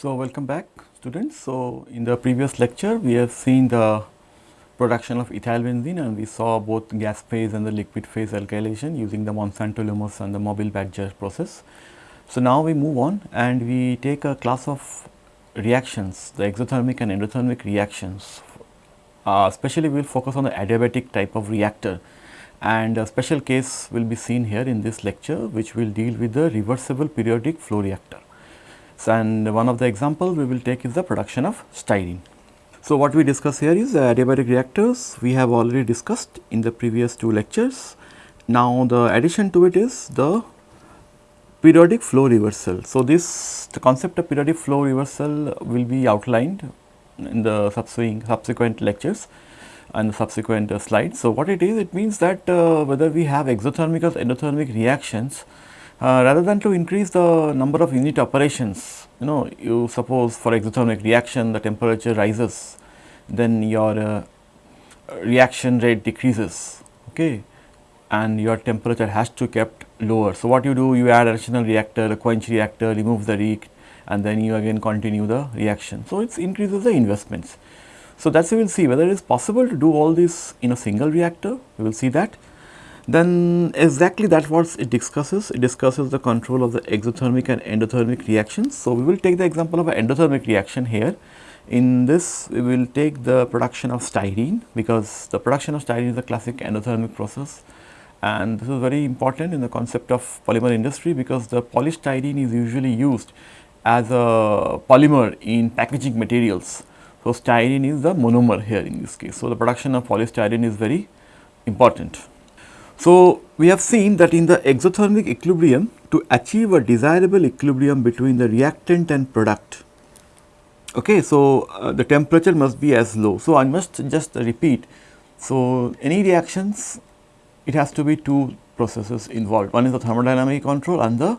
So, welcome back students. So, in the previous lecture we have seen the production of ethyl benzene and we saw both gas phase and the liquid phase alkylation using the Monsanto Lummus and the Mobil Badger process. So, now we move on and we take a class of reactions the exothermic and endothermic reactions uh, especially we will focus on the adiabatic type of reactor and a special case will be seen here in this lecture which will deal with the reversible periodic flow reactor. So, and one of the examples we will take is the production of styrene. So, what we discuss here is the adiabatic reactors we have already discussed in the previous two lectures. Now, the addition to it is the periodic flow reversal. So, this the concept of periodic flow reversal will be outlined in the subsequent, subsequent lectures and the subsequent uh, slides. So, what it is? It means that uh, whether we have exothermic or endothermic reactions, uh, rather than to increase the number of unit operations, you know, you suppose for exothermic reaction the temperature rises, then your uh, reaction rate decreases, okay, and your temperature has to kept lower. So, what you do? You add additional reactor, a quench reactor, remove the reek, and then you again continue the reaction. So, it increases the investments. So, that is we will see whether it is possible to do all this in a single reactor, we will see that. Then exactly that what it discusses, it discusses the control of the exothermic and endothermic reactions. So, we will take the example of an endothermic reaction here. In this we will take the production of styrene because the production of styrene is a classic endothermic process and this is very important in the concept of polymer industry because the polystyrene is usually used as a polymer in packaging materials so, styrene is the monomer here in this case. So, the production of polystyrene is very important. So, we have seen that in the exothermic equilibrium to achieve a desirable equilibrium between the reactant and product. Okay, so, uh, the temperature must be as low. So, I must just repeat. So, any reactions it has to be two processes involved. One is the thermodynamic control and the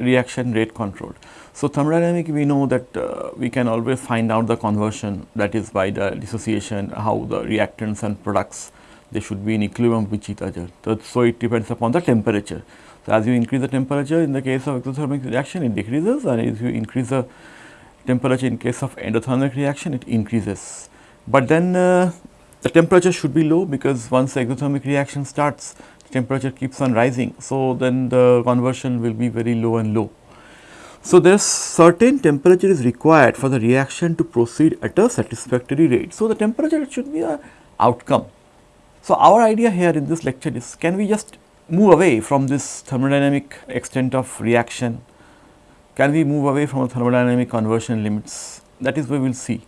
reaction rate control. So, thermodynamic we know that uh, we can always find out the conversion that is by the dissociation how the reactants and products they should be in equilibrium with each other. So, so it depends upon the temperature. So, as you increase the temperature in the case of exothermic reaction it decreases and as you increase the temperature in case of endothermic reaction it increases. But then uh, the temperature should be low because once the exothermic reaction starts temperature keeps on rising. So, then the conversion will be very low and low. So, there is certain temperature is required for the reaction to proceed at a satisfactory rate. So, the temperature should be a outcome. So, our idea here in this lecture is can we just move away from this thermodynamic extent of reaction, can we move away from the thermodynamic conversion limits that is what we will see.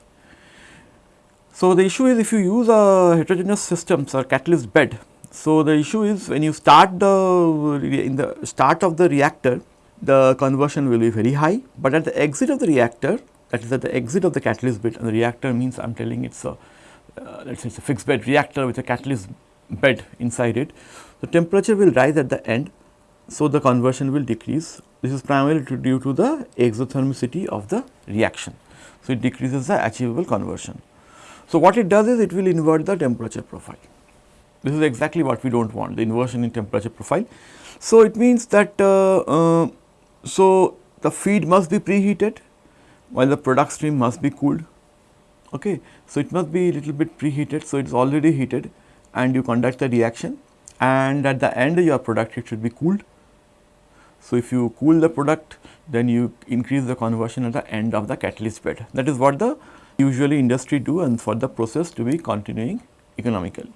So, the issue is if you use a heterogeneous systems or catalyst bed. So, the issue is when you start the in the start of the reactor the conversion will be very high, but at the exit of the reactor that is at the exit of the catalyst bed and the reactor means I am telling it is a uh, let us say it is a fixed bed reactor with a catalyst bed inside it. The temperature will rise at the end, so the conversion will decrease. This is primarily due to the exothermicity of the reaction. So, it decreases the achievable conversion. So, what it does is it will invert the temperature profile. This is exactly what we do not want the inversion in temperature profile. So, it means that uh, uh, so, the feed must be preheated while the product stream must be cooled. Okay. So, it must be a little bit preheated. So, it is already heated and you conduct the reaction and at the end your product it should be cooled. So, if you cool the product then you increase the conversion at the end of the catalyst bed. That is what the usually industry do and for the process to be continuing economically.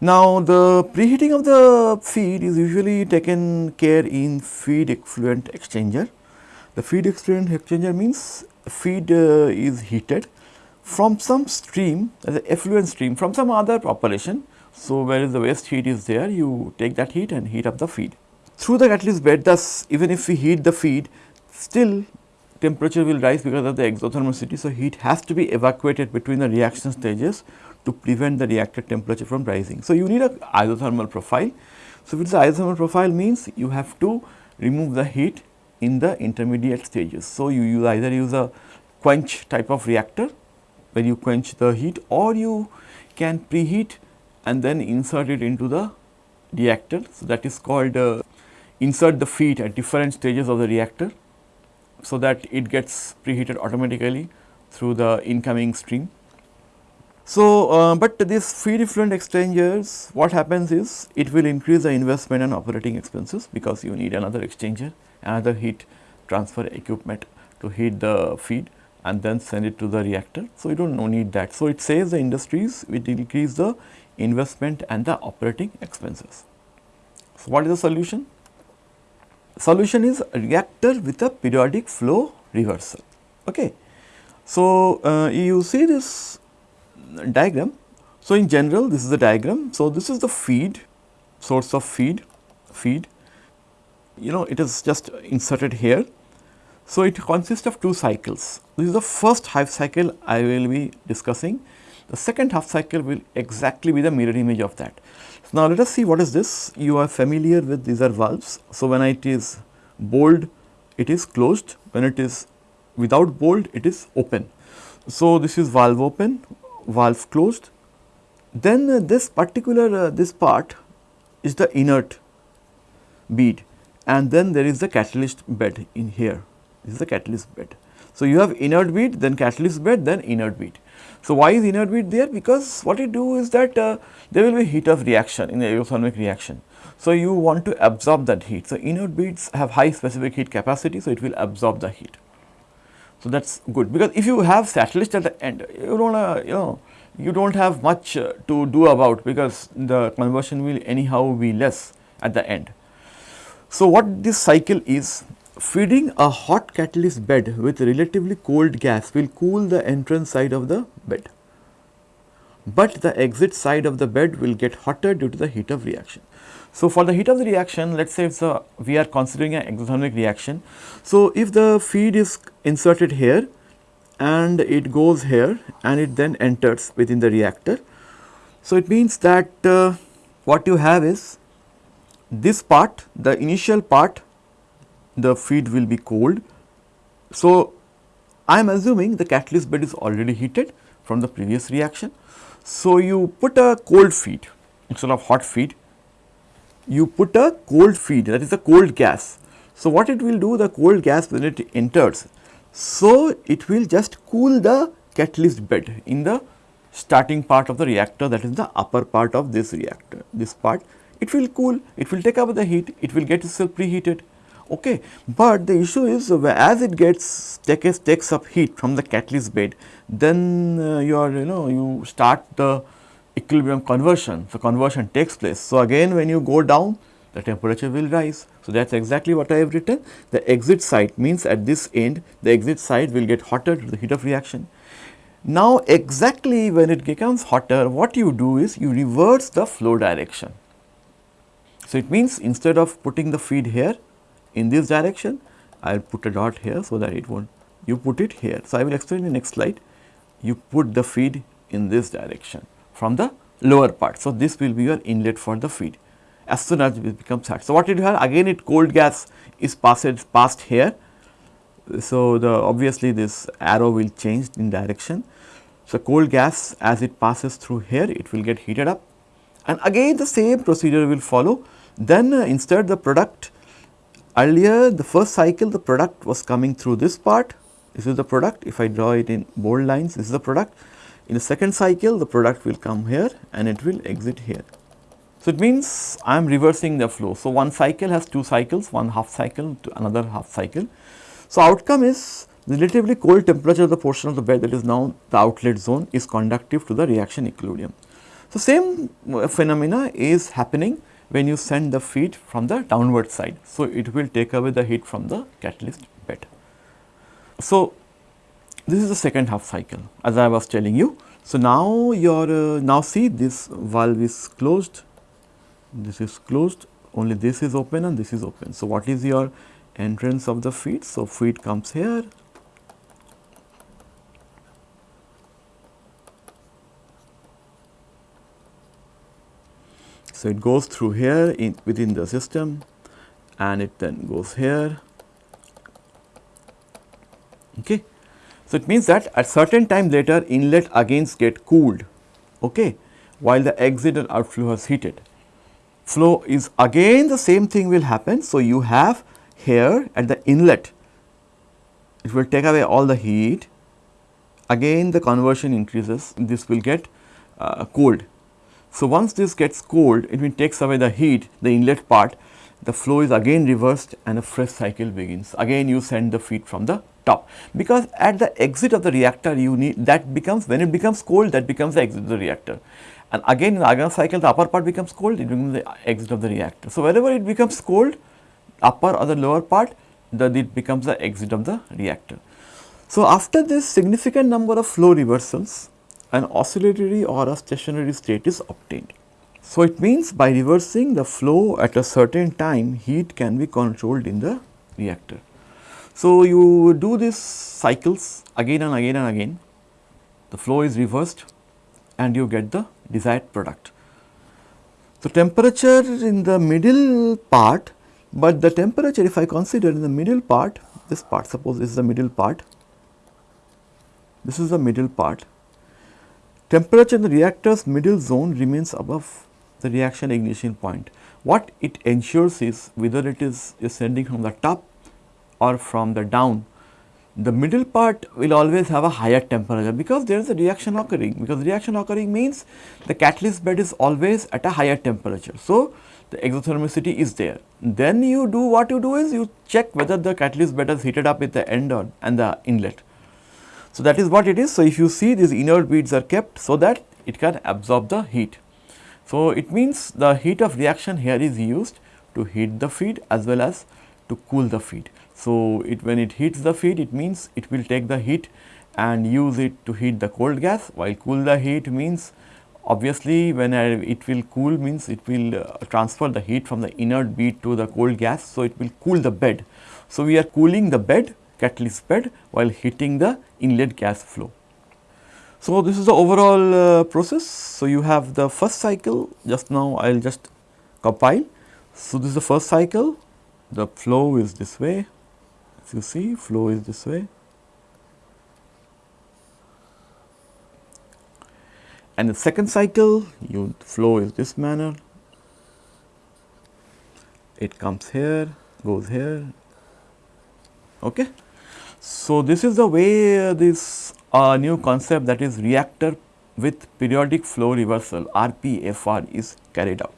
Now, the preheating of the feed is usually taken care in feed effluent exchanger. The feed effluent exchanger means feed uh, is heated from some stream as an effluent stream from some other operation. So, where the waste heat is there you take that heat and heat up the feed. Through the catalyst bed thus even if we heat the feed still temperature will rise because of the exothermicity. So, heat has to be evacuated between the reaction stages to prevent the reactor temperature from rising. So, you need a isothermal profile. So, if it is isothermal profile means you have to remove the heat in the intermediate stages. So, you use either use a quench type of reactor where you quench the heat or you can preheat and then insert it into the reactor. So, that is called uh, insert the feed at different stages of the reactor. so that it gets preheated automatically through the incoming stream. So, uh, but this feed effluent exchangers what happens is it will increase the investment and operating expenses because you need another exchanger, another heat transfer equipment to heat the feed and then send it to the reactor. So, you do not need that. So, it saves the industries it increase the investment and the operating expenses. So, what is the solution? Solution is a reactor with a periodic flow reversal. Okay. So, uh, you see this diagram. So, in general this is the diagram. So, this is the feed source of feed feed you know it is just inserted here. So, it consists of two cycles. This is the first half cycle I will be discussing. The second half cycle will exactly be the mirror image of that. So, now let us see what is this. You are familiar with these are valves. So, when it is bold it is closed, when it is without bold it is open. So, this is valve open, valve closed. Then uh, this particular uh, this part is the inert bead and then there is the catalyst bed in here, this is the catalyst bed. So, you have inert bead then catalyst bed then inert bead. So, why is inert bead there? Because what it do is that uh, there will be heat of reaction in the exothermic reaction. So, you want to absorb that heat. So, inert beads have high specific heat capacity, so it will absorb the heat. So, that is good because if you have catalyst at the end, you do not uh, you know you do not have much uh, to do about because the conversion will anyhow be less at the end. So, what this cycle is feeding a hot catalyst bed with relatively cold gas will cool the entrance side of the bed, but the exit side of the bed will get hotter due to the heat of reaction. So, for the heat of the reaction let us say it's a, we are considering an exothermic reaction. So, if the feed is inserted here and it goes here and it then enters within the reactor. So, it means that uh, what you have is this part the initial part the feed will be cold. So, I am assuming the catalyst bed is already heated from the previous reaction. So, you put a cold feed instead of hot feed you put a cold feed that is a cold gas. So, what it will do the cold gas when it enters, so it will just cool the catalyst bed in the starting part of the reactor that is the upper part of this reactor, this part it will cool, it will take up the heat, it will get itself preheated. Okay. But the issue is as it gets takes, takes up heat from the catalyst bed, then uh, you are you know you start the equilibrium conversion. So, conversion takes place. So, again when you go down the temperature will rise. So, that is exactly what I have written. The exit side means at this end the exit side will get hotter to the heat of reaction. Now, exactly when it becomes hotter what you do is you reverse the flow direction. So, it means instead of putting the feed here in this direction I will put a dot here so that it not you put it here. So, I will explain in the next slide you put the feed in this direction from the lower part. So, this will be your inlet for the feed as soon as it becomes hot. So, what did you have again it cold gas is passed passed here. So, the obviously this arrow will change in direction. So, cold gas as it passes through here it will get heated up and again the same procedure will follow. Then uh, instead the product earlier the first cycle the product was coming through this part this is the product if I draw it in bold lines this is the product in the second cycle the product will come here and it will exit here. So, it means I am reversing the flow. So, one cycle has two cycles, one half cycle to another half cycle. So, outcome is relatively cold temperature of the portion of the bed that is now the outlet zone is conductive to the reaction equilibrium. So, same phenomena is happening when you send the feed from the downward side. So, it will take away the heat from the catalyst bed. So, this is the second half cycle as I was telling you. So, now your uh, now see this valve is closed, this is closed only this is open and this is open. So, what is your entrance of the feed? So, feed comes here So, it goes through here in within the system and it then goes here. Okay. So, it means that at certain time later inlet again get cooled okay, while the exit and outflow has heated. Flow is again the same thing will happen. So, you have here at the inlet it will take away all the heat again the conversion increases this will get uh, cold. So, once this gets cold it will takes away the heat the inlet part the flow is again reversed and a fresh cycle begins again you send the feed from the top because at the exit of the reactor you need that becomes when it becomes cold that becomes the exit of the reactor and again in the Argon cycle the upper part becomes cold it becomes the exit of the reactor. So, wherever it becomes cold upper or the lower part that it becomes the exit of the reactor. So, after this significant number of flow reversals an oscillatory or a stationary state is obtained. So, it means by reversing the flow at a certain time heat can be controlled in the reactor. So, you do these cycles again and again and again the flow is reversed and you get the desired product. So, temperature in the middle part, but the temperature if I consider in the middle part this part suppose is the middle part, this is the middle part temperature in the reactor's middle zone remains above the reaction ignition point. What it ensures is whether it is ascending from the top or from the down the middle part will always have a higher temperature because there is a reaction occurring because reaction occurring means the catalyst bed is always at a higher temperature. So, the exothermicity is there. Then you do what you do is you check whether the catalyst bed is heated up at the end or and the inlet. So, that is what it is. So, if you see these inert beads are kept so that it can absorb the heat. So, it means the heat of reaction here is used to heat the feed as well as to cool the feed. So, it when it heats the feed it means it will take the heat and use it to heat the cold gas while cool the heat means obviously when I, it will cool means it will uh, transfer the heat from the inert bead to the cold gas. So, it will cool the bed. So, we are cooling the bed catalyst bed while heating the inlet gas flow. So, this is the overall uh, process. So, you have the first cycle. Just now I will just compile. So, this is the first cycle. The flow is this way. As you see flow is this way. And the second cycle you flow is this manner. It comes here goes here. Okay so this is the way this uh, new concept that is reactor with periodic flow reversal rpfr is carried out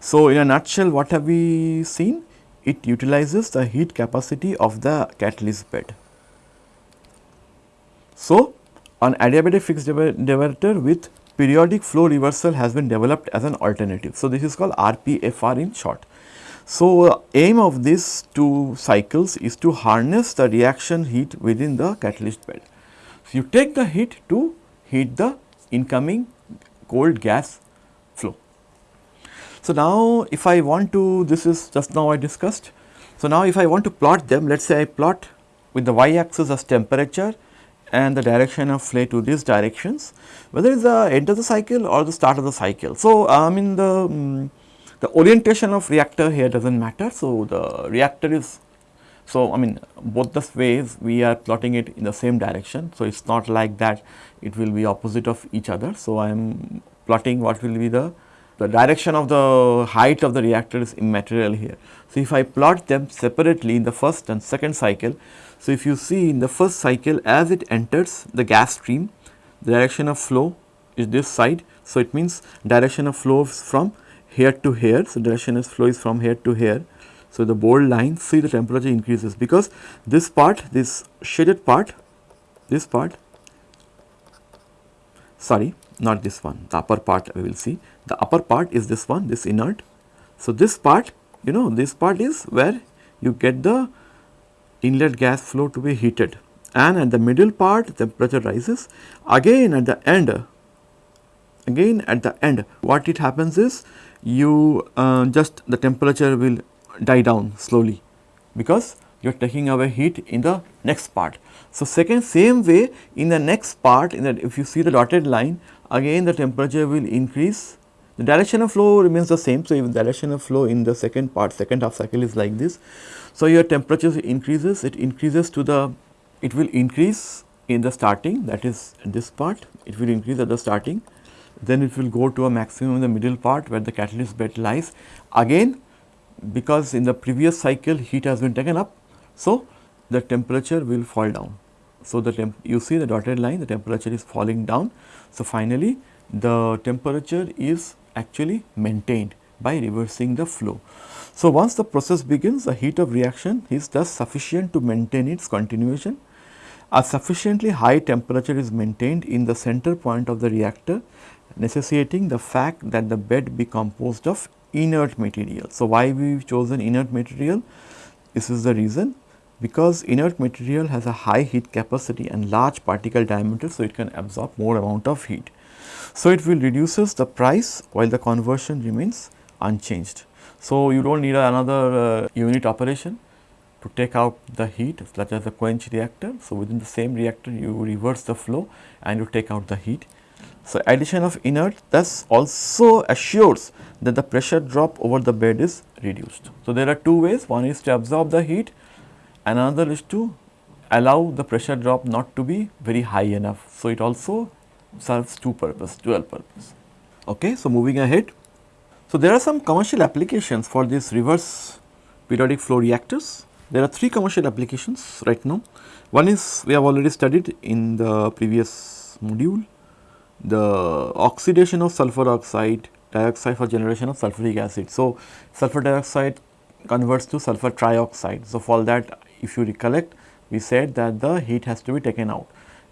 so in a nutshell what have we seen it utilizes the heat capacity of the catalyst bed. So, an adiabatic fixed bed reactor with periodic flow reversal has been developed as an alternative. So, this is called RPFR in short. So, uh, aim of these two cycles is to harness the reaction heat within the catalyst bed. So, you take the heat to heat the incoming cold gas flow. so, now if I want to this is just now I discussed. So, now if I want to plot them let us say I plot with the y axis as temperature and the direction of flow to these directions whether it is the end of the cycle or the start of the cycle. So, I mean the um, the orientation of reactor here does not matter. So, the reactor is so I mean both the ways we are plotting it in the same direction. So, it is not like that it will be opposite of each other. So, I am plotting what will be the the direction of the height of the reactor is immaterial here. So, if I plot them separately in the first and second cycle, so if you see in the first cycle as it enters the gas stream, the direction of flow is this side. So, it means direction of flow is from here to here. So, direction of flow is from here to here. So, the bold line see the temperature increases because this part this shaded part this part sorry not this one the upper part we will see the upper part is this one this inert. So, this part you know this part is where you get the inlet gas flow to be heated and at the middle part temperature rises again at the end again at the end what it happens is you uh, just the temperature will die down slowly because you are taking away heat in the next part. So, second same way in the next part in that if you see the dotted line again the temperature will increase the direction of flow remains the same. So, if the direction of flow in the second part second half cycle is like this. So, your temperature increases it increases to the it will increase in the starting that is this part it will increase at the starting then it will go to a maximum in the middle part where the catalyst bed lies again because in the previous cycle heat has been taken up. So, the temperature will fall down. So, the you see the dotted line the temperature is falling down. So, finally, the temperature is actually maintained by reversing the flow. So, once the process begins the heat of reaction is thus sufficient to maintain its continuation. A sufficiently high temperature is maintained in the center point of the reactor necessitating the fact that the bed be composed of inert material. So, why we have chosen inert material? This is the reason because inert material has a high heat capacity and large particle diameter. So, it can absorb more amount of heat. So, it will reduces the price while the conversion remains unchanged. So, you do not need another uh, unit operation to take out the heat such as a quench reactor. So, within the same reactor you reverse the flow and you take out the heat. So, addition of inert thus also assures that the pressure drop over the bed is reduced. So, there are two ways one is to absorb the heat another is to allow the pressure drop not to be very high enough. So, it also serves two purpose dual purpose. Okay. So, moving ahead. So, there are some commercial applications for this reverse periodic flow reactors. There are three commercial applications right now. One is we have already studied in the previous module the oxidation of sulfur oxide dioxide for generation of sulfuric acid. So, sulfur dioxide converts to sulfur trioxide. So, for that if you recollect we said that the heat has to be taken out.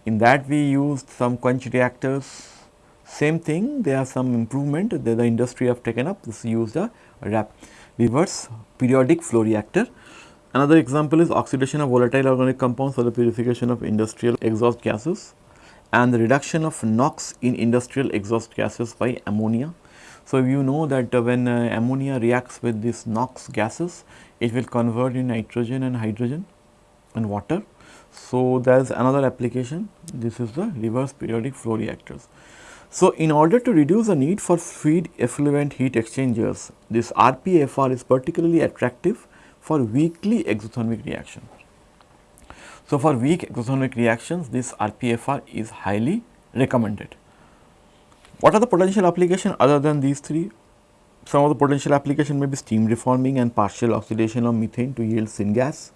In that we used some quench reactors same thing there are some improvement that the industry have taken up this used a RAP reverse periodic flow reactor. Another example is oxidation of volatile organic compounds for the purification of industrial exhaust gases and the reduction of NOx in industrial exhaust gases by ammonia. So, you know that uh, when uh, ammonia reacts with these NOx gases, it will convert in nitrogen and hydrogen and water. So, there is another application, this is the reverse periodic flow reactors. So, in order to reduce the need for feed effluent heat exchangers, this RPFR is particularly attractive for weakly exothermic reaction. So, for weak exothermic reactions this RPFR is highly recommended. What are the potential application other than these three? Some of the potential application may be steam reforming and partial oxidation of methane to yield syngas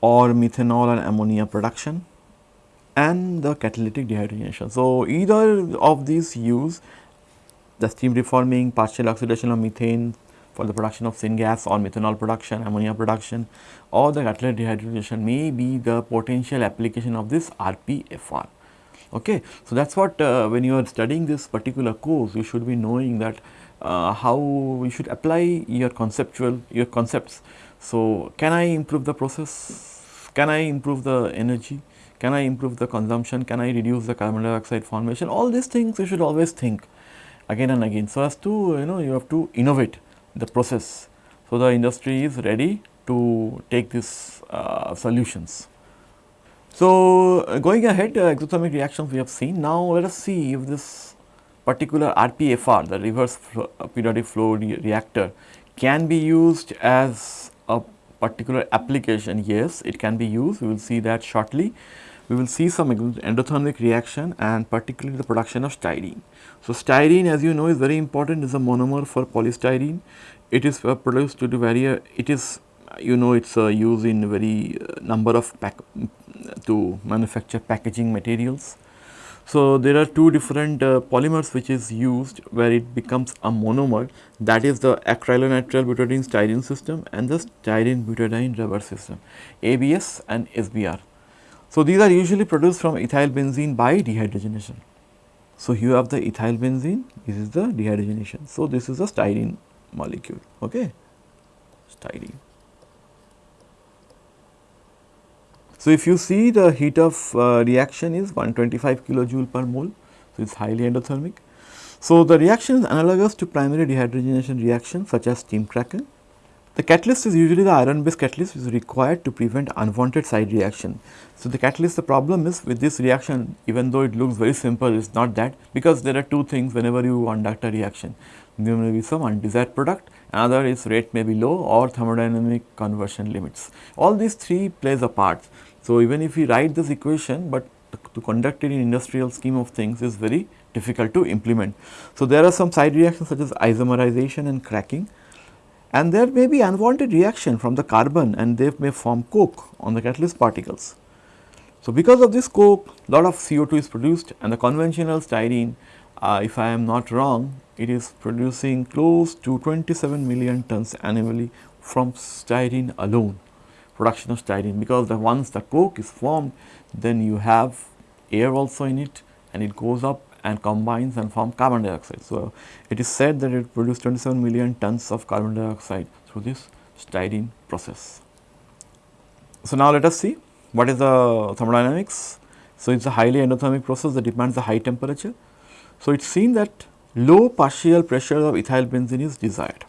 or methanol and ammonia production and the catalytic dehydrogenation. So, either of these use the steam reforming, partial oxidation of methane, for the production of syngas or methanol production, ammonia production or the catalytic dehydrogenation may be the potential application of this RPFR. Okay. So, that is what uh, when you are studying this particular course you should be knowing that uh, how you should apply your conceptual your concepts. So, can I improve the process, can I improve the energy, can I improve the consumption, can I reduce the carbon dioxide formation all these things you should always think again and again. So, as to you know you have to innovate the process. So, the industry is ready to take these uh, solutions. So, uh, going ahead uh, exothermic reactions we have seen. Now, let us see if this particular RPFR the reverse flow, uh, periodic flow re reactor can be used as a particular application. Yes, it can be used we will see that shortly. We will see some endothermic reaction and particularly the production of styrene. So, styrene as you know is very important is a monomer for polystyrene. It is uh, produced due to very it is you know it is uh, used in very uh, number of pack to manufacture packaging materials. So, there are two different uh, polymers which is used where it becomes a monomer that is the acrylonitrile butadiene styrene system and the styrene butadiene rubber system ABS and SBR. So, these are usually produced from ethyl benzene by dehydrogenation. So, you have the ethyl benzene, this is the dehydrogenation. So, this is a styrene molecule, okay, styrene. So, if you see the heat of uh, reaction is 125 kilojoule per mole, so it is highly endothermic. So, the reaction is analogous to primary dehydrogenation reaction such as steam cracking. The catalyst is usually the iron based catalyst which is required to prevent unwanted side reaction. So, the catalyst the problem is with this reaction even though it looks very simple it is not that because there are two things whenever you conduct a reaction there may be some undesired product another is rate may be low or thermodynamic conversion limits. All these three plays a part. So, even if we write this equation but to conduct it in industrial scheme of things is very difficult to implement. So, there are some side reactions such as isomerization and cracking and there may be unwanted reaction from the carbon and they may form coke on the catalyst particles. So, because of this coke lot of CO2 is produced and the conventional styrene uh, if I am not wrong it is producing close to 27 million tons annually from styrene alone production of styrene because the once the coke is formed then you have air also in it and it goes up and combines and form carbon dioxide. So, it is said that it produces 27 million tons of carbon dioxide through this styrene process. So, now let us see what is the thermodynamics. So, it is a highly endothermic process that demands a high temperature. So, it is seen that low partial pressure of ethyl benzene is desired.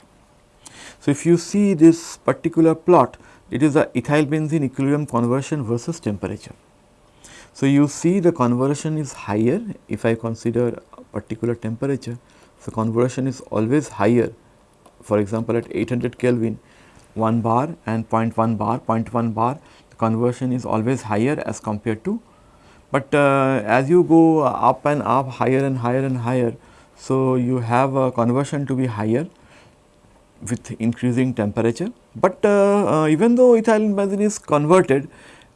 So, if you see this particular plot, it is the ethyl benzene equilibrium conversion versus temperature. So, you see the conversion is higher if I consider a particular temperature. So, conversion is always higher for example, at 800 Kelvin 1 bar and 0.1 bar, 0.1 bar the conversion is always higher as compared to. But uh, as you go up and up higher and higher and higher, so you have a conversion to be higher with increasing temperature. But uh, uh, even though ethylene benzene is converted,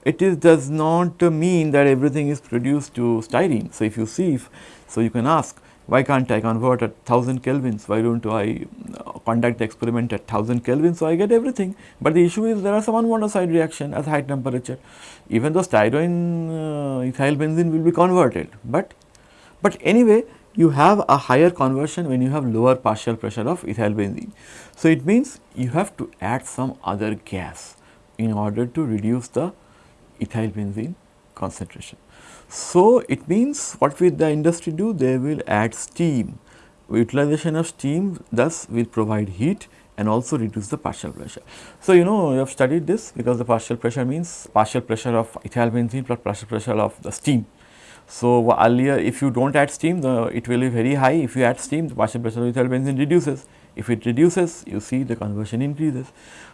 it is does not mean that everything is produced to styrene. So, if you see, if, so you can ask why can't I convert at 1000 kelvins, why do not I uh, conduct the experiment at 1000 kelvins, so I get everything. But the issue is there are some unwanted side reaction at high temperature, even though styrene uh, ethyl benzene will be converted, but, but anyway you have a higher conversion when you have lower partial pressure of ethyl benzene. So, it means you have to add some other gas in order to reduce the ethyl benzene concentration. So, it means what will the industry do? They will add steam. Utilization of steam thus will provide heat and also reduce the partial pressure. So, you know you have studied this because the partial pressure means partial pressure of ethyl benzene plus partial pressure of the steam. So, earlier if you do not add steam the it will be very high if you add steam the partial pressure of ethyl benzene reduces if it reduces you see the conversion increases.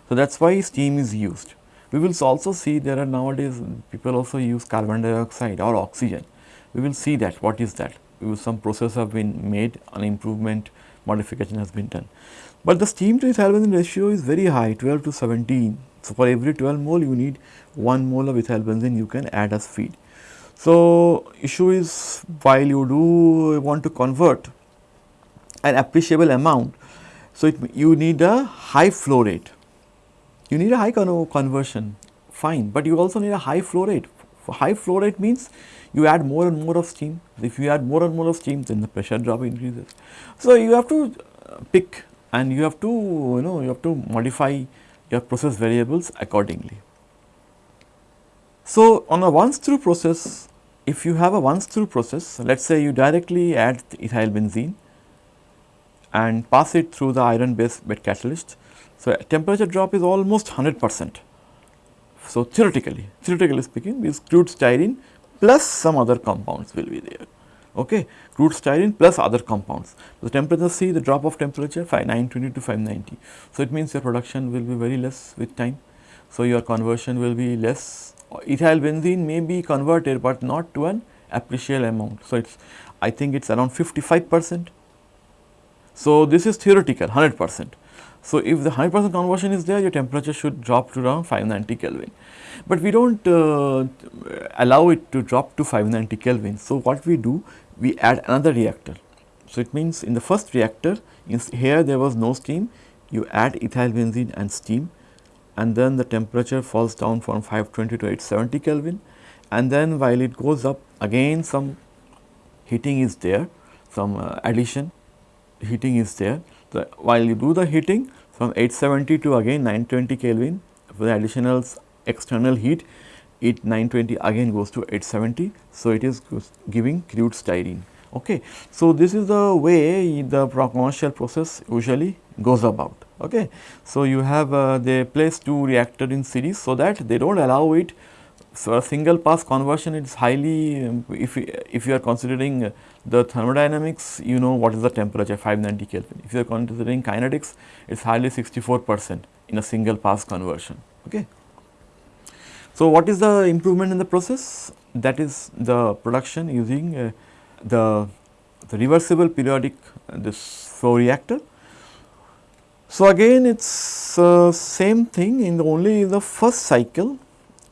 So, that is why steam is used. We will also see there are nowadays people also use carbon dioxide or oxygen. We will see that what is that some process have been made an improvement modification has been done. But the steam to ethyl ratio is very high 12 to 17. So, for every 12 mole you need 1 mole of ethyl you can add as feed. So, issue is while you do want to convert an appreciable amount. So, it, you need a high flow rate you need a high conversion fine, but you also need a high flow rate. For high flow rate means you add more and more of steam. If you add more and more of steam, then the pressure drop increases. So, you have to uh, pick and you have to you know you have to modify your process variables accordingly. So, on a once through process, if you have a once through process, let us say you directly add ethyl benzene and pass it through the iron based bed catalyst, so, temperature drop is almost 100 percent. So, theoretically, theoretically speaking this crude styrene plus some other compounds will be there. Okay. Crude styrene plus other compounds. The temperature see the drop of temperature 920 to 590. So, it means your production will be very less with time. So, your conversion will be less. Ethyl benzene may be converted, but not to an appreciable amount. So, it is I think it is around 55 percent. So, this is theoretical 100 percent. So, if the 100 percent conversion is there your temperature should drop to around 590 Kelvin, but we do not uh, allow it to drop to 590 Kelvin. So, what we do we add another reactor. So, it means in the first reactor here there was no steam you add ethyl benzene and steam and then the temperature falls down from 520 to 870 Kelvin and then while it goes up again some heating is there some uh, addition heating is there the, while you do the heating from 870 to again 920 Kelvin for the additional external heat it 920 again goes to 870. So, it is giving crude styrene. Okay. So, this is the way the commercial process usually goes about. Okay. So, you have uh, they place two reactor in series so that they do not allow it so, a single pass conversion is highly um, if, if you are considering the thermodynamics you know what is the temperature 590 Kelvin. If you are considering kinetics it is hardly 64 percent in a single pass conversion. Okay. So, what is the improvement in the process that is the production using uh, the, the reversible periodic uh, this flow reactor. So, again it is uh, same thing in the only in the first cycle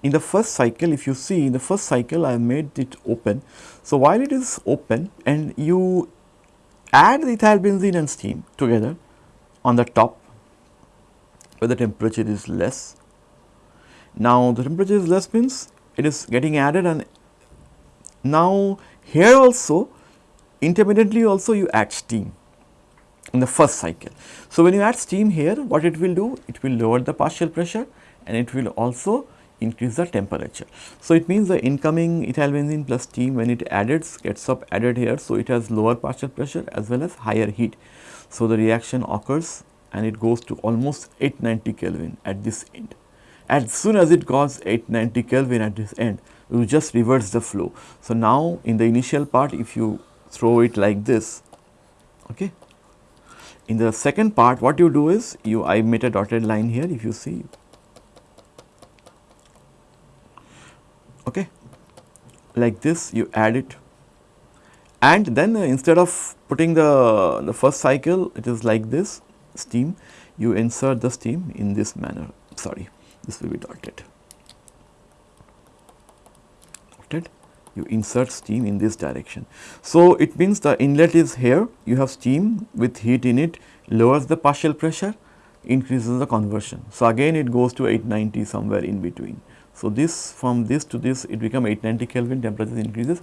in the first cycle if you see in the first cycle I have made it open. So, while it is open and you add the ethyl benzene and steam together on the top where the temperature is less. Now, the temperature is less means it is getting added and now here also intermittently also you add steam in the first cycle. So, when you add steam here what it will do? It will lower the partial pressure and it will also increase the temperature. So, it means the incoming ethyl benzene plus steam when it added gets up added here. So, it has lower partial pressure as well as higher heat. So, the reaction occurs and it goes to almost 890 Kelvin at this end. As soon as it goes 890 Kelvin at this end, you just reverse the flow. So, now in the initial part if you throw it like this, okay. In the second part what you do is you I made a dotted line here if you see okay? Like this you add it. And then uh, instead of putting the, the first cycle it is like this steam. You insert the steam in this manner. Sorry this will be dotted dotted you insert steam in this direction. So, it means the inlet is here. You have steam with heat in it lowers the partial pressure increases the conversion. So, again it goes to 890 somewhere in between. So, this from this to this it become 890 Kelvin temperature increases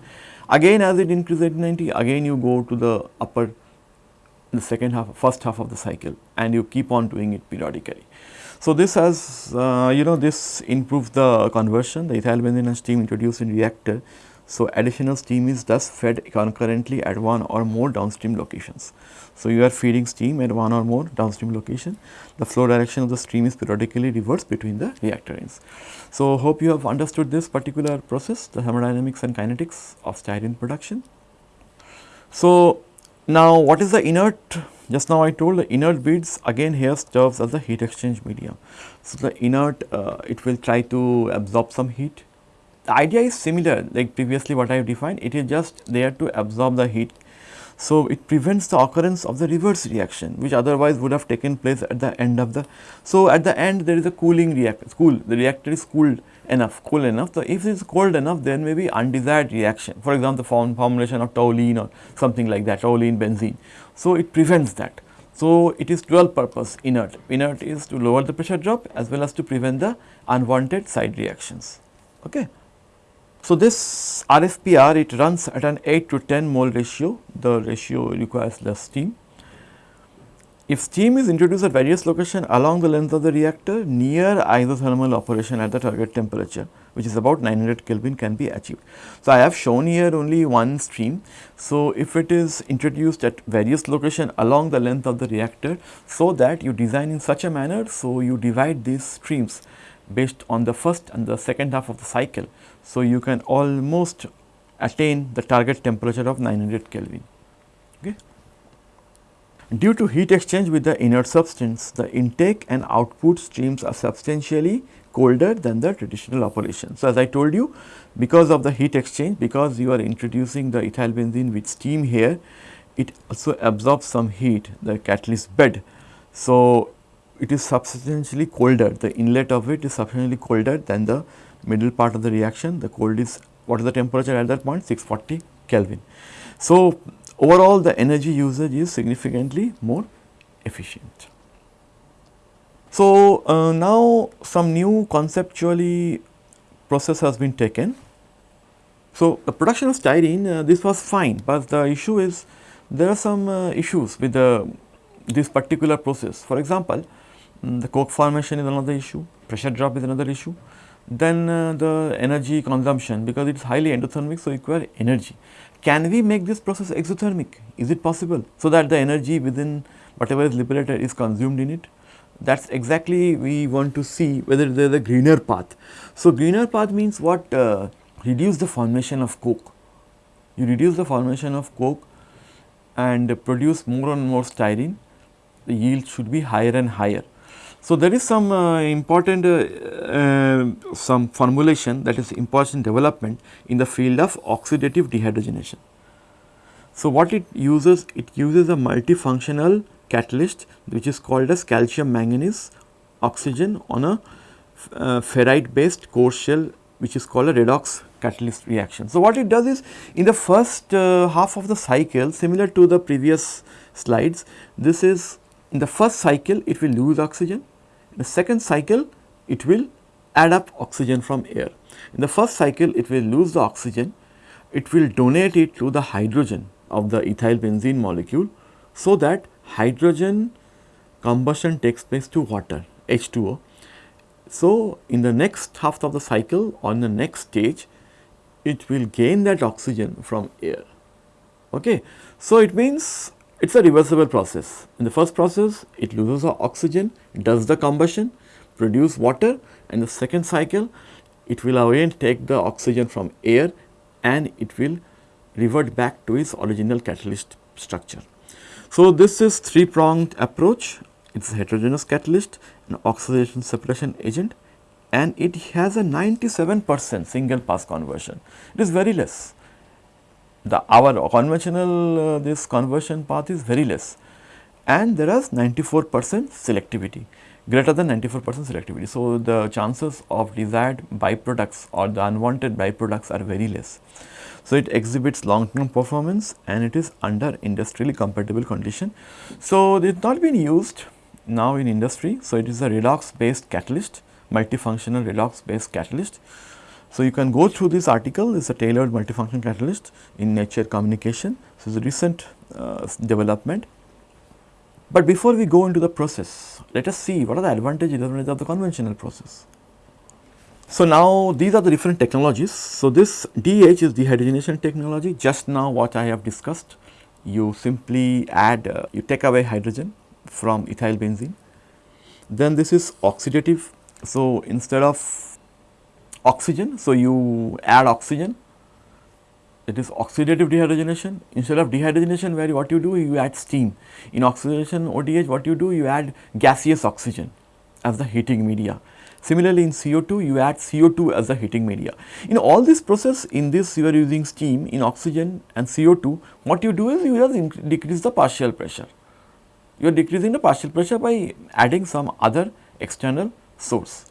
again as it increases 890 again you go to the upper the second half first half of the cycle and you keep on doing it periodically. So, this has uh, you know this improves the conversion the ethyl benzene and steam introduced in reactor. So, additional steam is thus fed concurrently at one or more downstream locations. So, you are feeding steam at one or more downstream location the flow direction of the stream is periodically reversed between the reactor ends. So, hope you have understood this particular process the thermodynamics and kinetics of styrene production. So, now what is the inert just now I told the inert beads again here serves as a heat exchange medium. So, the inert uh, it will try to absorb some heat. The idea is similar like previously what I have defined it is just there to absorb the heat. So, it prevents the occurrence of the reverse reaction which otherwise would have taken place at the end of the. So, at the end there is a cooling reactor cool the reactor is cooled enough cool enough. So, if it is cold enough then may be undesired reaction for example, the form formulation of toluene or something like that toluene benzene. So, it prevents that. So, it is dual purpose inert. Inert is to lower the pressure drop as well as to prevent the unwanted side reactions. Okay. So, this RFPR it runs at an 8 to 10 mole ratio, the ratio requires less steam. If steam is introduced at various locations along the length of the reactor near isothermal operation at the target temperature which is about 900 Kelvin can be achieved. So, I have shown here only one stream. So, if it is introduced at various locations along the length of the reactor so that you design in such a manner, so you divide these streams based on the first and the second half of the cycle. So, you can almost attain the target temperature of 900 Kelvin. Okay. Due to heat exchange with the inert substance, the intake and output streams are substantially colder than the traditional operation. So, as I told you because of the heat exchange, because you are introducing the ethyl benzene with steam here, it also absorbs some heat the catalyst bed. So, it is substantially colder, the inlet of it is substantially colder than the middle part of the reaction, the cold is what is the temperature at that point 640 Kelvin. So, overall the energy usage is significantly more efficient. So, uh, now some new conceptually process has been taken. So, the production of styrene uh, this was fine, but the issue is there are some uh, issues with the this particular process. For example, um, the coke formation is another issue, pressure drop is another issue, then uh, the energy consumption because it is highly endothermic so require energy. Can we make this process exothermic? Is it possible? So that the energy within whatever is liberated is consumed in it. That is exactly we want to see whether there is a greener path. So, greener path means what? Uh, reduce the formation of coke. You reduce the formation of coke and produce more and more styrene, the yield should be higher and higher. So, there is some uh, important uh, uh, some formulation that is important development in the field of oxidative dehydrogenation. So, what it uses? It uses a multifunctional catalyst which is called as calcium manganese oxygen on a uh, ferrite based core shell which is called a redox catalyst reaction. So, what it does is in the first uh, half of the cycle similar to the previous slides this is in the first cycle it will lose oxygen the second cycle it will add up oxygen from air. In the first cycle it will lose the oxygen it will donate it to the hydrogen of the ethyl benzene molecule so that hydrogen combustion takes place to water H2O. So, in the next half of the cycle on the next stage it will gain that oxygen from air. Okay. So, it means it is a reversible process. In the first process it loses oxygen, does the combustion, produce water and the second cycle it will again take the oxygen from air and it will revert back to its original catalyst structure. So, this is three pronged approach it is heterogeneous catalyst an oxidation suppression agent and it has a 97 percent single pass conversion it is very less. The our conventional uh, this conversion path is very less and there is 94 percent selectivity greater than 94 percent selectivity. So, the chances of desired byproducts or the unwanted byproducts are very less. So, it exhibits long term performance and it is under industrially compatible condition. So, it has not been used now in industry. So, it is a redox based catalyst multifunctional redox based catalyst. So, you can go through this article it is a tailored multifunction catalyst in nature communication. It is a recent uh, development. But before we go into the process, let us see what are the advantages of the conventional process. So, now these are the different technologies. So, this DH is dehydrogenation technology just now what I have discussed you simply add uh, you take away hydrogen from ethyl benzene. Then this is oxidative. So, instead of oxygen, so you add oxygen it is oxidative dehydrogenation instead of dehydrogenation where what you do you add steam. In oxidation ODH what you do you add gaseous oxygen as the heating media. Similarly, in CO2 you add CO2 as the heating media. In all this process in this you are using steam in oxygen and CO2 what you do is you just decrease the partial pressure. You are decreasing the partial pressure by adding some other external source.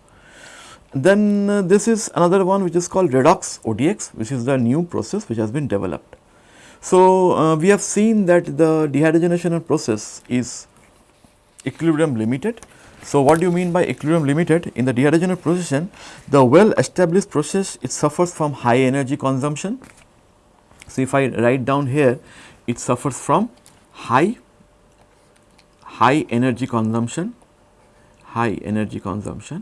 Then uh, this is another one which is called redox ODX which is the new process which has been developed. So, uh, we have seen that the dehydrogenation process is equilibrium limited so, what do you mean by equilibrium limited? In the dehydrogenation process, the well established process it suffers from high energy consumption. So, if I write down here it suffers from high high energy consumption high energy consumption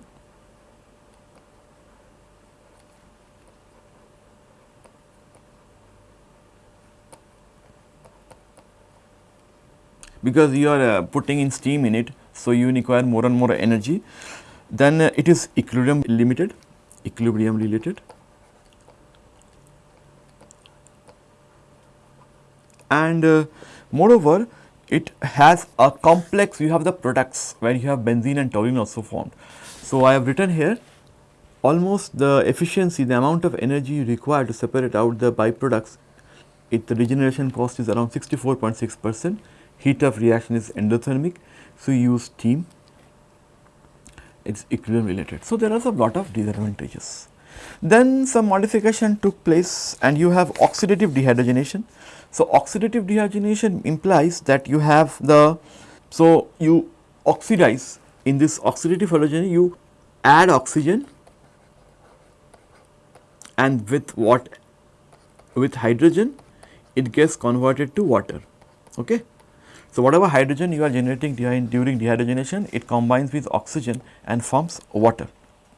because you are uh, putting in steam in it so, you require more and more energy. Then uh, it is equilibrium limited equilibrium related. And uh, moreover it has a complex you have the products where you have benzene and toluene also formed. So, I have written here almost the efficiency the amount of energy required to separate out the byproducts it the regeneration cost is around 64.6 percent heat of reaction is endothermic so, you use steam it is equilibrium related. So, there are a lot of disadvantages. Then some modification took place and you have oxidative dehydrogenation. So, oxidative dehydrogenation implies that you have the, so you oxidize in this oxidative hydrogen you add oxygen and with what with hydrogen it gets converted to water okay so, whatever hydrogen you are generating during dehydrogenation, it combines with oxygen and forms water.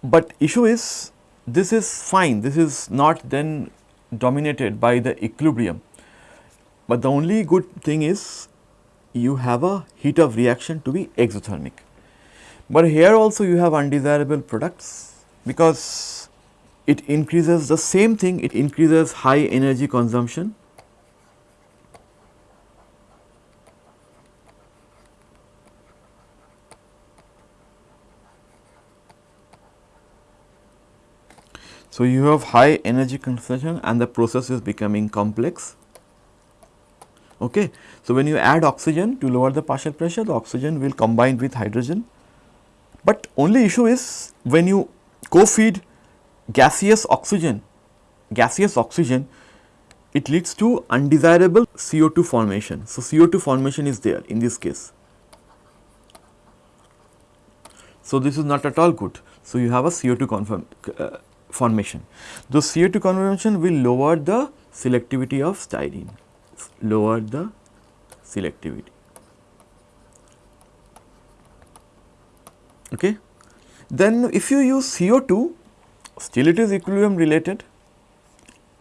But issue is this is fine, this is not then dominated by the equilibrium. But the only good thing is you have a heat of reaction to be exothermic. But here also you have undesirable products because it increases the same thing, it increases high energy consumption So, you have high energy consumption and the process is becoming complex. Okay. So, when you add oxygen to lower the partial pressure, the oxygen will combine with hydrogen, but only issue is when you co-feed gaseous oxygen, gaseous oxygen, it leads to undesirable CO2 formation. So, CO2 formation is there in this case. So, this is not at all good. So, you have a CO2 confirm, uh, formation. The CO2 conversion will lower the selectivity of styrene, lower the selectivity. Okay. Then if you use CO2, still it is equilibrium related,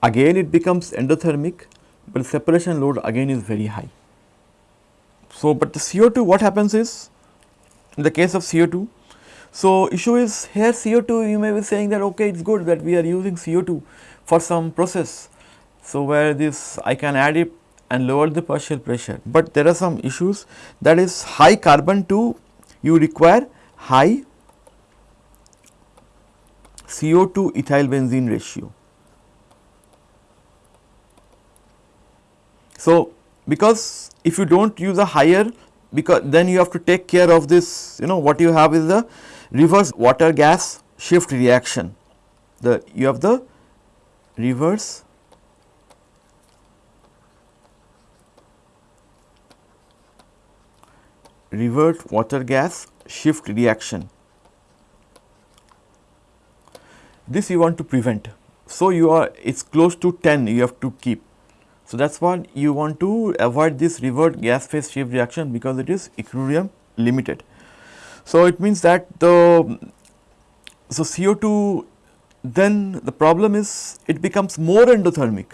again it becomes endothermic, but separation load again is very high. So, but the CO2 what happens is in the case of CO2, so issue is here CO2 you may be saying that okay it is good that we are using CO2 for some process. So, where this I can add it and lower the partial pressure, but there are some issues that is high carbon 2 you require high CO2 ethyl benzene ratio. So, because if you do not use a higher because then you have to take care of this you know what you have is the reverse water gas shift reaction the you have the reverse revert water gas shift reaction this you want to prevent. So, you are it is close to 10 you have to keep. So, that is what you want to avoid this revert gas phase shift reaction because it is equilibrium limited. So, it means that the so CO2 then the problem is it becomes more endothermic.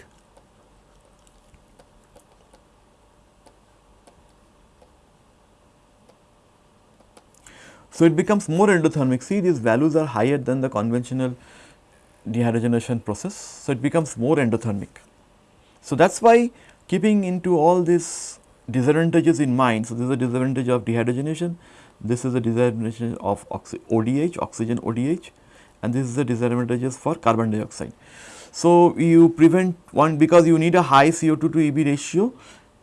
So, it becomes more endothermic see these values are higher than the conventional dehydrogenation process. So, it becomes more endothermic. So, that is why keeping into all these disadvantages in mind. So, this is a disadvantage of dehydrogenation, this is a disadvantage of oxy ODH, oxygen ODH and this is the disadvantages for carbon dioxide. So, you prevent one because you need a high CO2 to EB ratio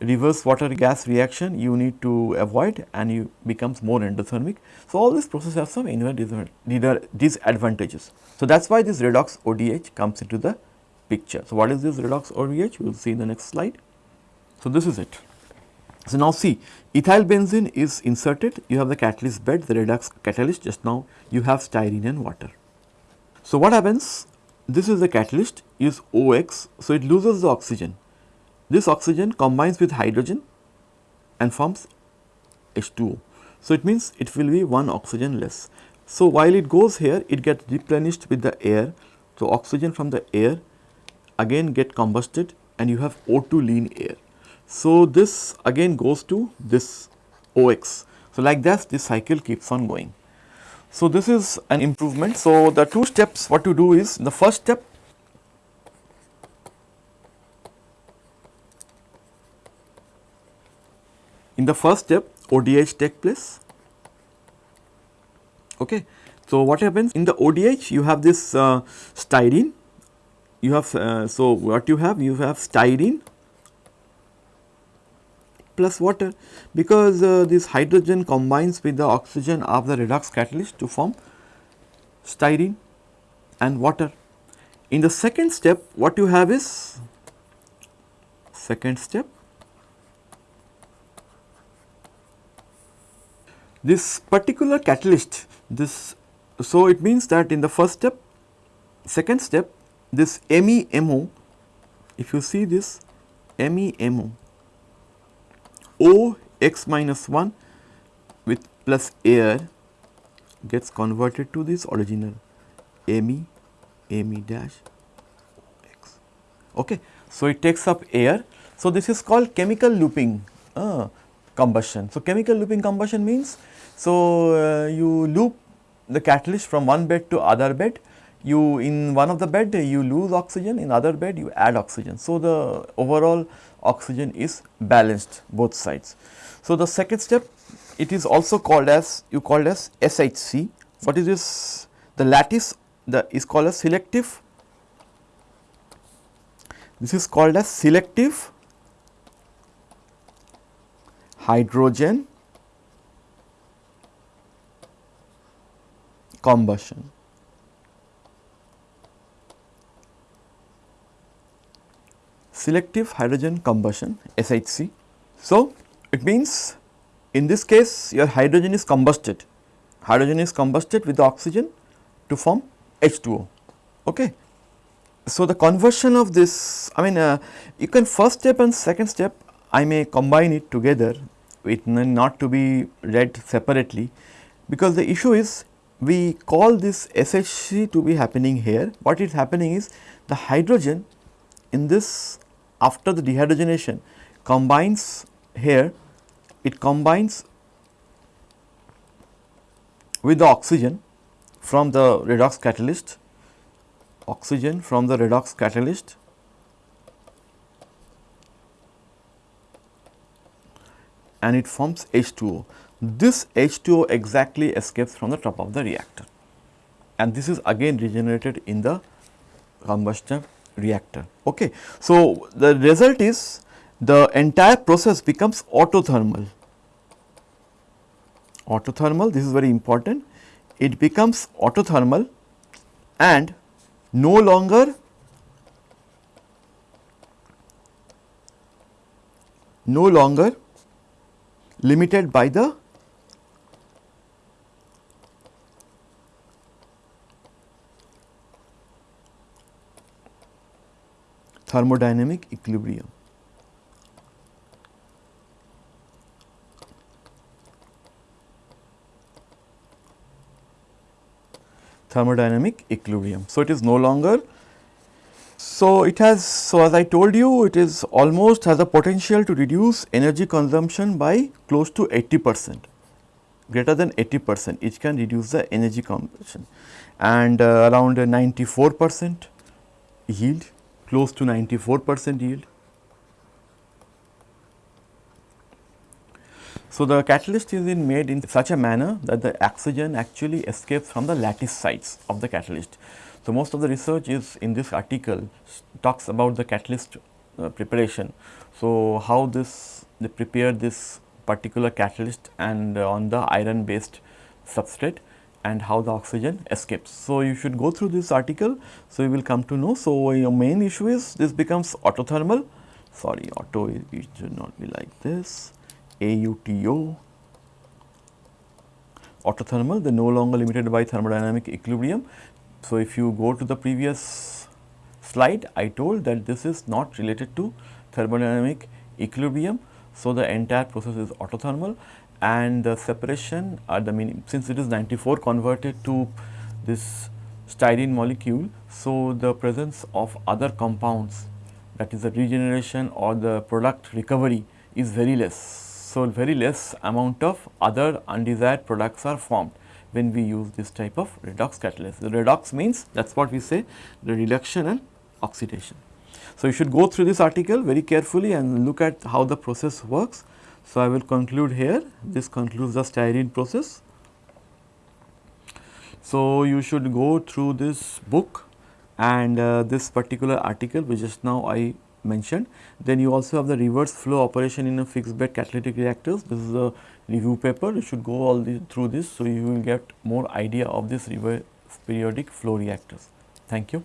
reverse water gas reaction you need to avoid and you becomes more endothermic. So, all these processes have some inherent disadvantages. So, that is why this redox ODH comes into the picture. So, what is this redox ODH? We will see in the next slide. So, this is it. So, now see ethyl benzene is inserted, you have the catalyst bed, the redox catalyst just now you have styrene and water. So, what happens? This is the catalyst is OX, so it loses the oxygen this oxygen combines with hydrogen and forms H2O. So, it means it will be one oxygen less. So, while it goes here it gets replenished with the air. So, oxygen from the air again get combusted and you have O2 lean air. So, this again goes to this OX. So, like that this cycle keeps on going. So, this is an improvement. So, the two steps what you do is the first step In the first step ODH take place. Okay. So, what happens in the ODH you have this uh, styrene you have uh, so what you have you have styrene plus water because uh, this hydrogen combines with the oxygen of the redox catalyst to form styrene and water. In the second step what you have is second step This particular catalyst, this so it means that in the first step, second step, this MEMO, if you see this MEMO, O x minus 1 with plus air gets converted to this original Me, Me dash x. Okay. So, it takes up air. So, this is called chemical looping. Uh, combustion. So, chemical looping combustion means, so uh, you loop the catalyst from one bed to other bed, you in one of the bed you lose oxygen, in other bed you add oxygen. So, the overall oxygen is balanced both sides. So, the second step it is also called as you called as SHC. What is this? The lattice the is called as selective. This is called as selective hydrogen combustion. Selective hydrogen combustion SHC. So, it means in this case your hydrogen is combusted, hydrogen is combusted with the oxygen to form H2O. Okay. So, the conversion of this I mean uh, you can first step and second step I may combine it together it not to be read separately because the issue is we call this SHC to be happening here. What is happening is the hydrogen in this after the dehydrogenation combines here it combines with the oxygen from the redox catalyst oxygen from the redox catalyst and it forms H2O. This H2O exactly escapes from the top of the reactor and this is again regenerated in the combustion reactor. Okay. So, the result is the entire process becomes autothermal. Autothermal this is very important it becomes autothermal and no longer no longer limited by the thermodynamic equilibrium. thermodynamic equilibrium. So, it is no longer so, it has so as I told you it is almost has a potential to reduce energy consumption by close to 80 percent greater than 80 percent it can reduce the energy consumption and uh, around 94 percent yield close to 94 percent yield. So, the catalyst is made in such a manner that the oxygen actually escapes from the lattice sites of the catalyst. So, most of the research is in this article talks about the catalyst uh, preparation. So, how this they prepare this particular catalyst and uh, on the iron based substrate and how the oxygen escapes. So, you should go through this article. So, you will come to know. So, your main issue is this becomes autothermal sorry auto it should not be like this AUTO autothermal they are no longer limited by thermodynamic equilibrium so, if you go to the previous slide, I told that this is not related to thermodynamic equilibrium. So, the entire process is autothermal and the separation at the mean since it is 94 converted to this styrene molecule. So, the presence of other compounds that is the regeneration or the product recovery is very less. So, very less amount of other undesired products are formed when we use this type of redox catalyst. The redox means that is what we say the reduction and oxidation. So, you should go through this article very carefully and look at how the process works. So, I will conclude here this concludes the styrene process. So, you should go through this book and uh, this particular article which just now I mentioned. Then you also have the reverse flow operation in a fixed bed catalytic reactors. This is a review paper. You should go all the, through this. So, you will get more idea of this reverse periodic flow reactors. Thank you.